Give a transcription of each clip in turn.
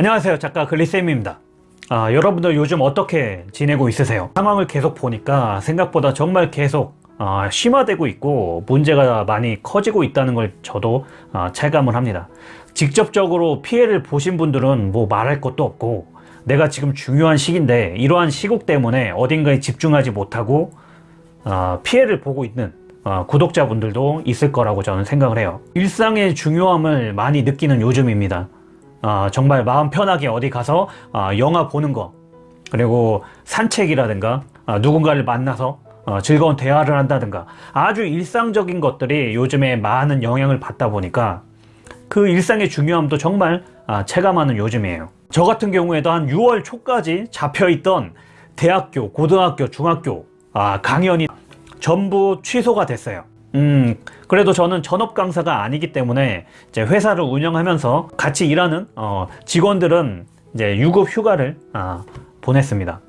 안녕하세요. 작가 글리쌤입니다. 아, 여러분들 요즘 어떻게 지내고 있으세요? 상황을 계속 보니까 생각보다 정말 계속 아, 심화되고 있고 문제가 많이 커지고 있다는 걸 저도 아, 체감을 합니다. 직접적으로 피해를 보신 분들은 뭐 말할 것도 없고 내가 지금 중요한 시기인데 이러한 시국 때문에 어딘가에 집중하지 못하고 아, 피해를 보고 있는 어, 구독자분들도 있을 거라고 저는 생각을 해요. 일상의 중요함을 많이 느끼는 요즘입니다 어, 정말 마음 편하게 어디 가서 어, 영화 보는 거 그리고 산책이라든가 어, 누군가를 만나서 어, 즐거운 대화를 한다든가 아주 일상적인 것들이 요즘에 많은 영향을 받다 보니까 그 일상의 중요함도 정말 아, 체감하는 요즘이에요. 저 같은 경우에도 한 6월 초까지 잡혀있던 대학교, 고등학교, 중학교 아, 강연이 전부 취소가 됐어요 음 그래도 저는 전업 강사가 아니기 때문에 이제 회사를 운영하면서 같이 일하는 어, 직원들은 이제 유급 휴가를 아, 보냈습니다.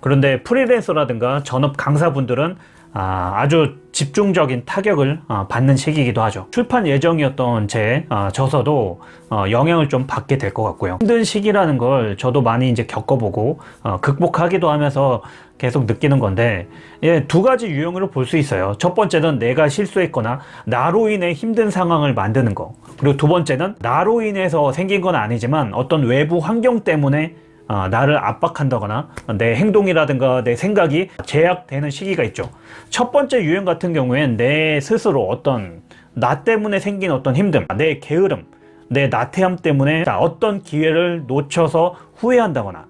그런데 프리랜서라든가 전업 강사분들은 아, 아주 집중적인 타격을 어, 받는 시기이기도 하죠. 출판 예정이었던 제 어, 저서도 어, 영향을 좀 받게 될 것 같고요. 힘든 시기라는 걸 저도 많이 이제 겪어보고 어, 극복하기도 하면서 계속 느끼는 건데 예, 두 가지 유형으로 볼 수 있어요. 첫 번째는 내가 실수했거나 나로 인해 힘든 상황을 만드는 거. 그리고 두 번째는 나로 인해서 생긴 건 아니지만 어떤 외부 환경 때문에 어, 나를 압박한다거나 내 행동이라든가 내 생각이 제약되는 시기가 있죠. 첫 번째 유형 같은 경우엔 내 스스로 어떤 나 때문에 생긴 어떤 힘듦 내 게으름 내 나태함 때문에 어떤 기회를 놓쳐서 후회한다거나.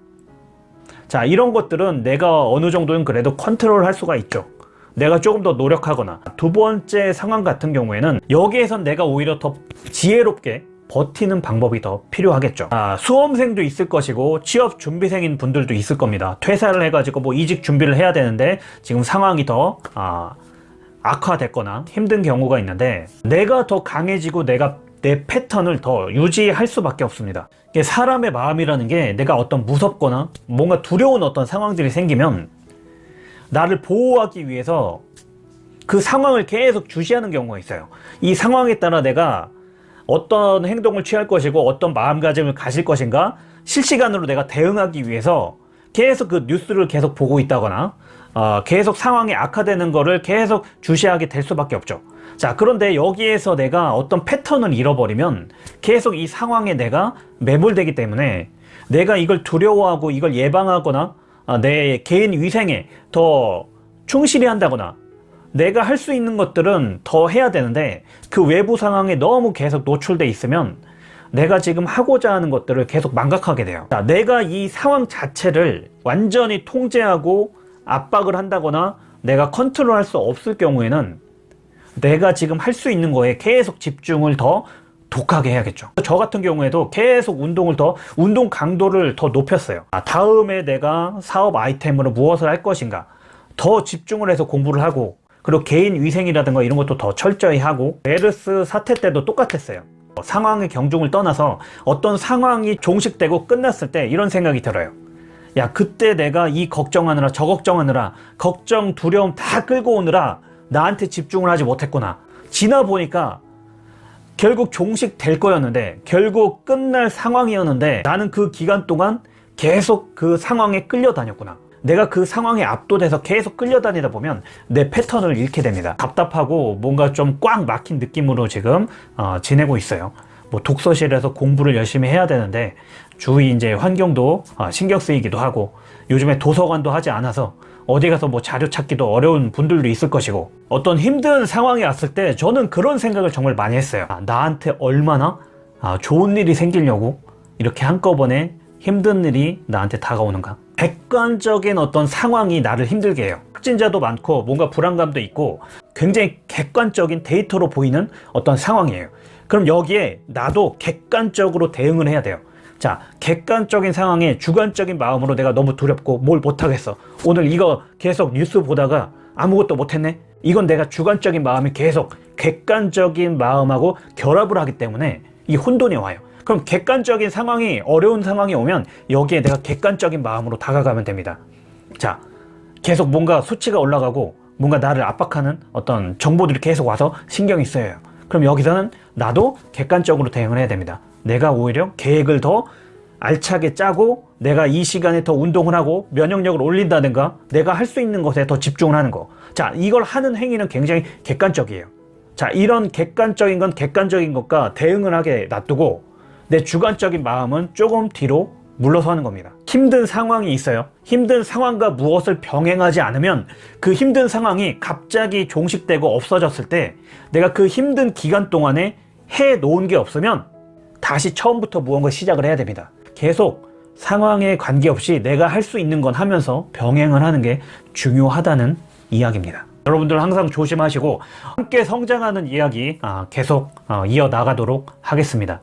자 이런 것들은 내가 어느 정도는 그래도 컨트롤 할 수가 있죠. 내가 조금 더 노력하거나. 두 번째 상황 같은 경우에는 여기에선 내가 오히려 더 지혜롭게 버티는 방법이 더 필요하겠죠. 아, 수험생도 있을 것이고 취업 준비생인 분들도 있을 겁니다. 퇴사를 해가지고 뭐 이직 준비를 해야 되는데 지금 상황이 더 아, 악화됐거나 힘든 경우가 있는데 내가 더 강해지고 내가 내 패턴을 더 유지할 수밖에 없습니다. 사람의 마음이라는 게 내가 어떤 무섭거나 뭔가 두려운 어떤 상황들이 생기면 나를 보호하기 위해서 그 상황을 계속 주시하는 경우가 있어요. 이 상황에 따라 내가 어떤 행동을 취할 것이고 어떤 마음가짐을 가질 것인가 실시간으로 내가 대응하기 위해서 계속 그 뉴스를 계속 보고 있다거나 어, 계속 상황이 악화되는 거를 계속 주시하게 될 수밖에 없죠. 자 그런데 여기에서 내가 어떤 패턴을 잃어버리면 계속 이 상황에 내가 매몰되기 때문에 내가 이걸 두려워하고 이걸 예방하거나 어, 내 개인 위생에 더 충실히 한다거나 내가 할 수 있는 것들은 더 해야 되는데 그 외부 상황에 너무 계속 노출돼 있으면 내가 지금 하고자 하는 것들을 계속 망각하게 돼요. 자, 내가 이 상황 자체를 완전히 통제하고 압박을 한다거나 내가 컨트롤 할 수 없을 경우에는 내가 지금 할 수 있는 거에 계속 집중을 더 독하게 해야겠죠. 저 같은 경우에도 계속 운동을 더 운동 강도를 더 높였어요. 아, 다음에 내가 사업 아이템으로 무엇을 할 것인가 더 집중을 해서 공부를 하고 그리고 개인 위생이라든가 이런 것도 더 철저히 하고 메르스 사태 때도 똑같았어요. 상황의 경중을 떠나서 어떤 상황이 종식되고 끝났을 때 이런 생각이 들어요. 야 그때 내가 이 걱정하느라 저 걱정하느라 걱정 두려움 다 끌고 오느라 나한테 집중을 하지 못했구나. 지나 보니까 결국 종식될 거였는데 결국 끝날 상황이었는데 나는 그 기간 동안 계속 그 상황에 끌려다녔구나 내가 그 상황에 압도돼서 계속 끌려다니다 보면 내 패턴을 잃게 됩니다. 답답하고 뭔가 좀 꽉 막힌 느낌으로 지금 어, 지내고 있어요. 뭐 독서실에서 공부를 열심히 해야 되는데 주위 이제 환경도 어, 신경 쓰이기도 하고 요즘에 도서관도 하지 않아서 어디 가서 뭐 자료 찾기도 어려운 분들도 있을 것이고 어떤 힘든 상황이 왔을 때 저는 그런 생각을 정말 많이 했어요. 아, 나한테 얼마나 아, 좋은 일이 생기려고 이렇게 한꺼번에 힘든 일이 나한테 다가오는가 객관적인 어떤 상황이 나를 힘들게 해요. 확진자도 많고 뭔가 불안감도 있고 굉장히 객관적인 데이터로 보이는 어떤 상황이에요. 그럼 여기에 나도 객관적으로 대응을 해야 돼요. 자 객관적인 상황에 주관적인 마음으로 내가 너무 두렵고 뭘 못하겠어. 오늘 이거 계속 뉴스 보다가 아무것도 못했네? 이건 내가 주관적인 마음이 계속 객관적인 마음하고 결합을 하기 때문에 이 혼돈이 와요 그럼 객관적인 상황이 어려운 상황이 오면 여기에 내가 객관적인 마음으로 다가가면 됩니다 자 계속 뭔가 수치가 올라가고 뭔가 나를 압박하는 어떤 정보들이 계속 와서 신경이 쓰여요 그럼 여기서는 나도 객관적으로 대응을 해야 됩니다 내가 오히려 계획을 더 알차게 짜고 내가 이 시간에 더 운동을 하고 면역력을 올린다든가 내가 할 수 있는 것에 더 집중을 하는 거. 자, 이걸 하는 행위는 굉장히 객관적이에요. 자, 이런 객관적인 건 객관적인 것과 대응을 하게 놔두고 내 주관적인 마음은 조금 뒤로 물러서는 겁니다. 힘든 상황이 있어요. 힘든 상황과 무엇을 병행하지 않으면 그 힘든 상황이 갑자기 종식되고 없어졌을 때 내가 그 힘든 기간 동안에 해 놓은 게 없으면 다시 처음부터 무언가 시작을 해야 됩니다. 계속 상황에 관계없이 내가 할 수 있는 건 하면서 병행을 하는 게 중요하다는 이야기입니다. 여러분들 항상 조심하시고 함께 성장하는 이야기 아, 계속 어, 이어나가도록 하겠습니다.